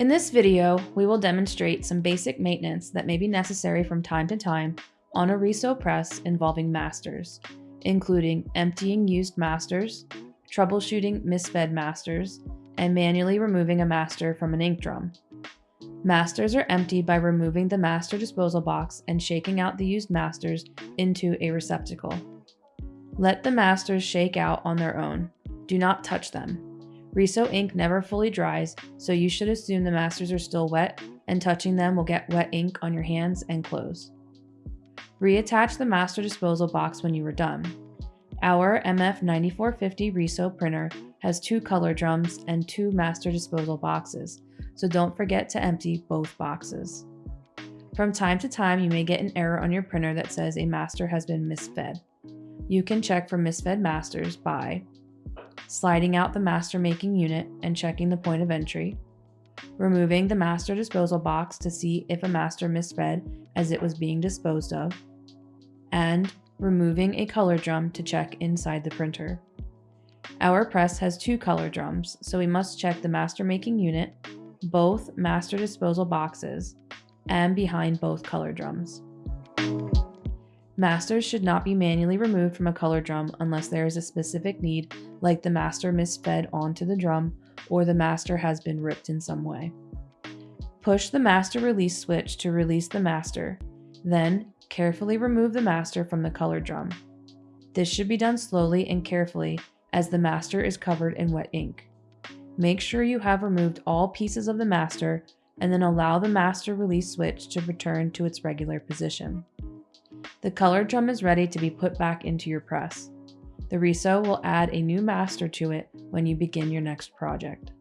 In this video, we will demonstrate some basic maintenance that may be necessary from time to time on a Riso press involving masters, including emptying used masters, troubleshooting misfed masters, and manually removing a master from an ink drum. Masters are emptied by removing the master disposal box and shaking out the used masters into a receptacle. Let the masters shake out on their own. Do not touch them. Riso ink never fully dries, so you should assume the masters are still wet and touching them will get wet ink on your hands and clothes. Reattach the master disposal box when you are done. Our MF9450 Riso printer has two color drums and two master disposal boxes, so don't forget to empty both boxes. From time to time, you may get an error on your printer that says a master has been misfed. You can check for misfed masters by sliding out the master making unit and checking the point of entry, removing the master disposal box to see if a master misfed as it was being disposed of, and removing a color drum to check inside the printer. Our press has two color drums, so we must check the master making unit, both master disposal boxes, and behind both color drums. Masters should not be manually removed from a color drum unless there is a specific need like the master misfed onto the drum or the master has been ripped in some way. Push the master release switch to release the master, then carefully remove the master from the color drum. This should be done slowly and carefully as the master is covered in wet ink. Make sure you have removed all pieces of the master and then allow the master release switch to return to its regular position. The color drum is ready to be put back into your press. The Riso will add a new master to it when you begin your next project.